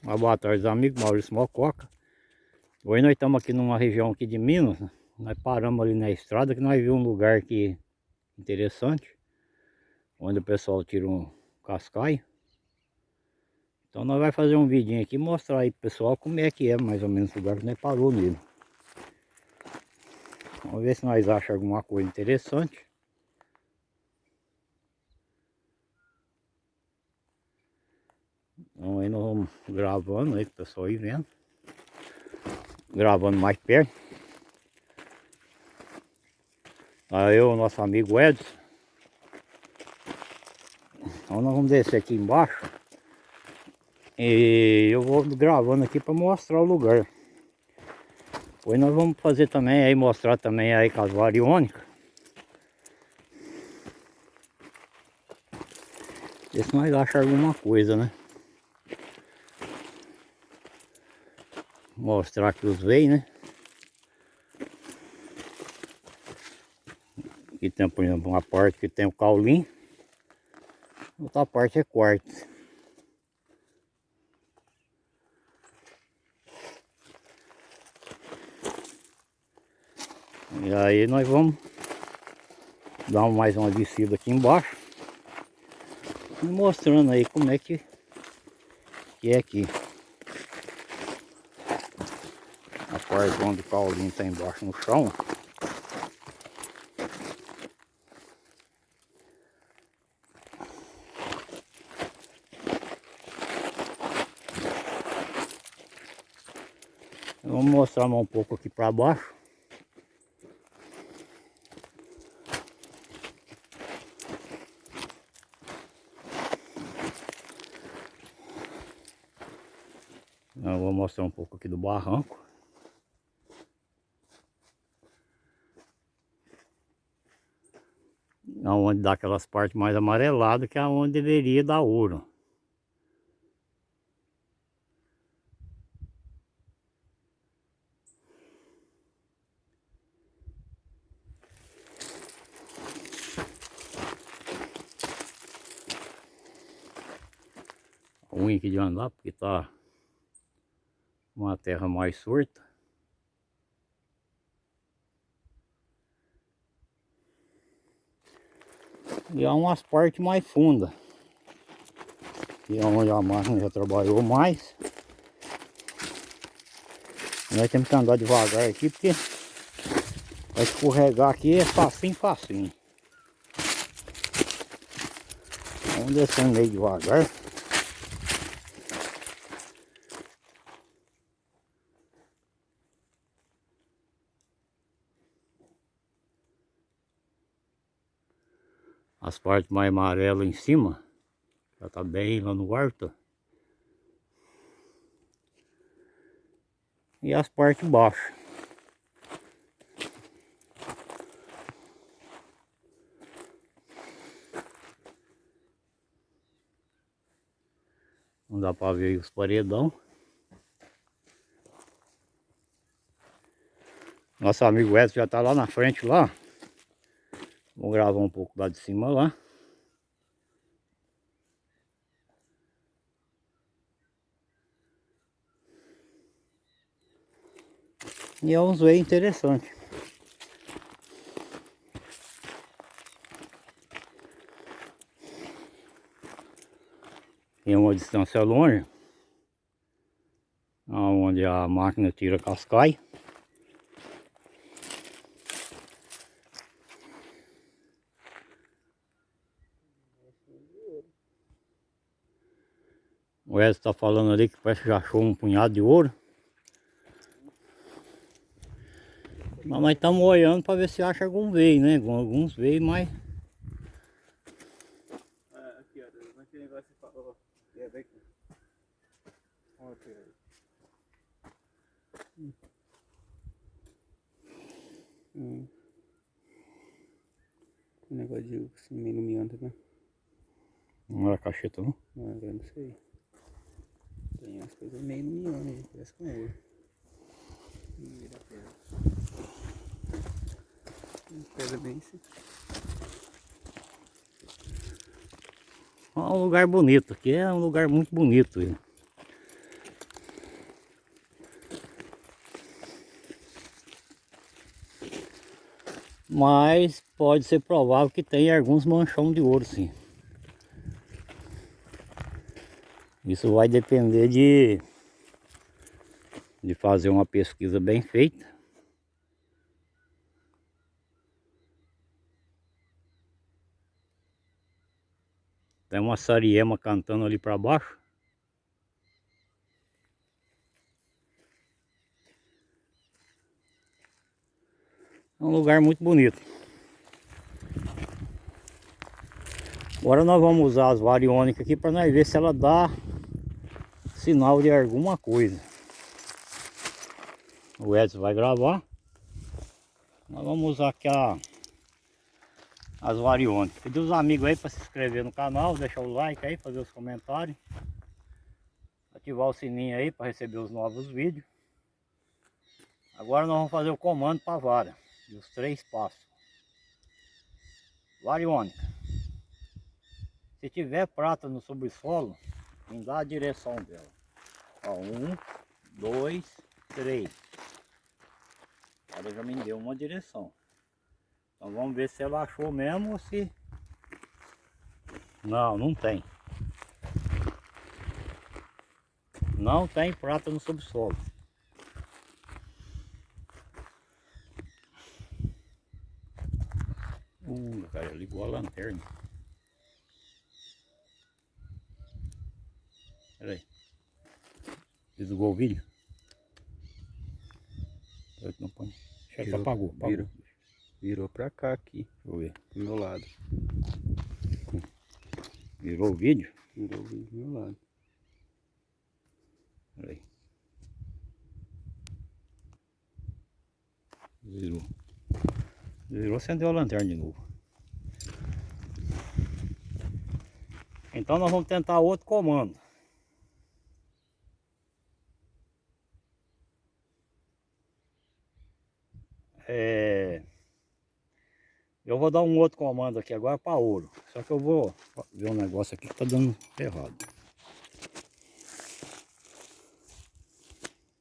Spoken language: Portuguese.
Uma boa tarde, amigos. Maurício Mococa. Hoje nós estamos aqui numa região aqui de Minas. Nós paramos ali na estrada que nós vimos um lugar aqui interessante. Onde o pessoal tira um cascaio. Então nós vamos fazer um vidinho aqui mostrar aí pro pessoal como é que é mais ou menos o lugar que nós parou nele. Vamos ver se nós achamos alguma coisa interessante. Então aí nós vamos gravando aí, pessoal ir vendo. Gravando mais perto. Aí eu, nosso amigo Edson. Então nós vamos descer aqui embaixo. E eu vou gravando aqui para mostrar o lugar. Depois nós vamos fazer também aí, mostrar também aí com as variônicas. Ver se nós achamos alguma coisa, né? Mostrar aqui os veios, né? Aqui tem, por exemplo, uma parte que tem o caulim. Outra parte é quartzo. E aí nós vamos dar mais uma descida aqui embaixo. mostrando aí como é que, que é aqui. Parte onde o Paulinho está embaixo no chão. Vamos mostrar um pouco aqui para baixo. Eu vou mostrar um pouco aqui do barranco. Onde dá aquelas partes mais amareladas que é onde deveria dar ouro. ruim aqui de andar porque tá uma terra mais surta E há umas partes mais fundas. E é onde a máquina já trabalhou mais. Nós temos que andar devagar aqui porque vai escorregar aqui é facinho, facinho. Vamos descendo meio devagar. As partes mais amarelas em cima já tá bem lá no alto e as partes baixas. Não dá para ver os paredão. Nosso amigo Edson já tá lá na frente lá Vou gravar um pouco lá de cima lá. E é uns veios interessantes. Tem uma distância longe. Onde a máquina tira cascai. O Edson está falando ali que parece que já achou um punhado de ouro. Mas nós estamos olhando para ver se acha algum veio, né? Alguns veio, mas... Aqui, ó, aquele negócio que falou. É, vem aqui. Olha aqui. Hum. Um negócio de assim, iluminando, né? Não era cacheta, não? Não, eu não sei. Tem coisas meio no parece né? com ouro. Pedra. Pedra bem. Assim. Olha um lugar bonito, aqui é um lugar muito bonito. Mas pode ser provável que tenha alguns manchões de ouro sim. Isso vai depender de, de fazer uma pesquisa bem feita. Tem uma sariema cantando ali para baixo. É um lugar muito bonito. Agora nós vamos usar as variônicas aqui para nós ver se ela dá sinal de alguma coisa. O Edson vai gravar. Nós vamos usar aqui a, as variônicas. Pedir os amigos aí para se inscrever no canal, deixar o like aí, fazer os comentários. Ativar o sininho aí para receber os novos vídeos. Agora nós vamos fazer o comando para a vara. Os três passos. Variônica. Se tiver prata no subsolo, me dá a direção dela. Ó, um, dois, três. Ela já me deu uma direção. Então vamos ver se ela achou mesmo ou se... Não, não tem. Não tem prata no subsolo. Uh, cara, ligou a lanterna. Pera aí. Desligou o vídeo? Não põe. Virou, apagou, apagou. Virou, virou pra cá aqui. Deixa eu ver. Do meu lado. Virou o vídeo? Virou o vídeo do meu lado. Pera aí. Virou. Virou, acendeu a lanterna de novo. Então nós vamos tentar outro comando. É... Eu vou dar um outro comando aqui agora para ouro. Só que eu vou ver um negócio aqui que tá dando errado.